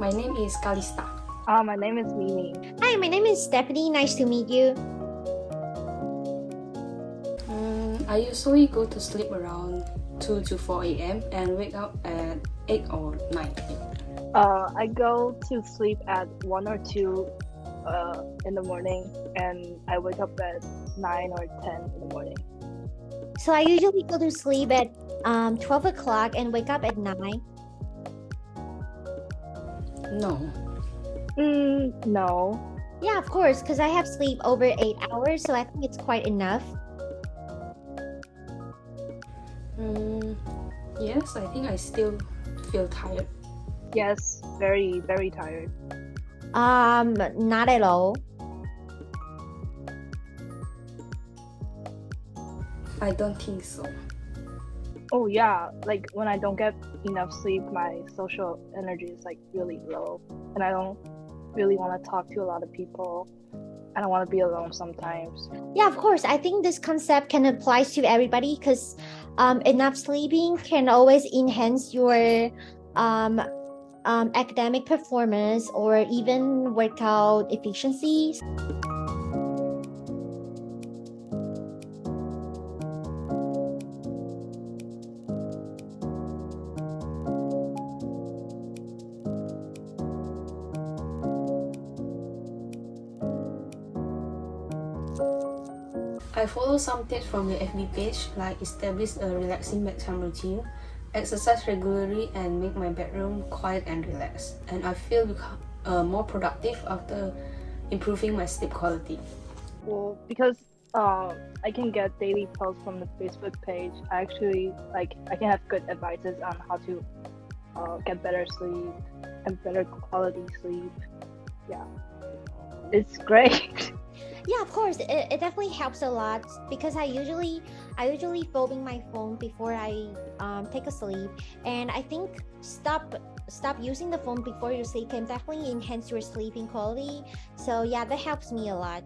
My name is Kalista. Uh, my name is Mimi. Hi, my name is Stephanie. Nice to meet you. Mm, I usually go to sleep around 2 to 4 a.m. and wake up at 8 or 9 a.m. Uh, I go to sleep at 1 or 2 uh, in the morning and I wake up at 9 or 10 in the morning. So I usually go to sleep at um, 12 o'clock and wake up at 9. No. Mm, no. Yeah, of course, because I have sleep over 8 hours, so I think it's quite enough. Mm, yes, I think I still feel tired. Yes, very, very tired. Um, not at all. I don't think so. Oh yeah, like when I don't get enough sleep, my social energy is like really low, and I don't really want to talk to a lot of people. I don't want to be alone sometimes. Yeah, of course. I think this concept can apply to everybody because um, enough sleeping can always enhance your um, um, academic performance or even workout efficiencies. I follow some tips from the FB page like establish a relaxing bedtime routine, exercise regularly and make my bedroom quiet and relaxed. And I feel uh, more productive after improving my sleep quality. Well, because uh, I can get daily posts from the Facebook page, I actually like I can have good advices on how to uh, get better sleep and better quality sleep. Yeah, it's great. yeah of course. It, it definitely helps a lot because i usually i usually folding my phone before i um, take a sleep. And i think stop stop using the phone before you sleep can definitely enhance your sleeping quality. So yeah that helps me a lot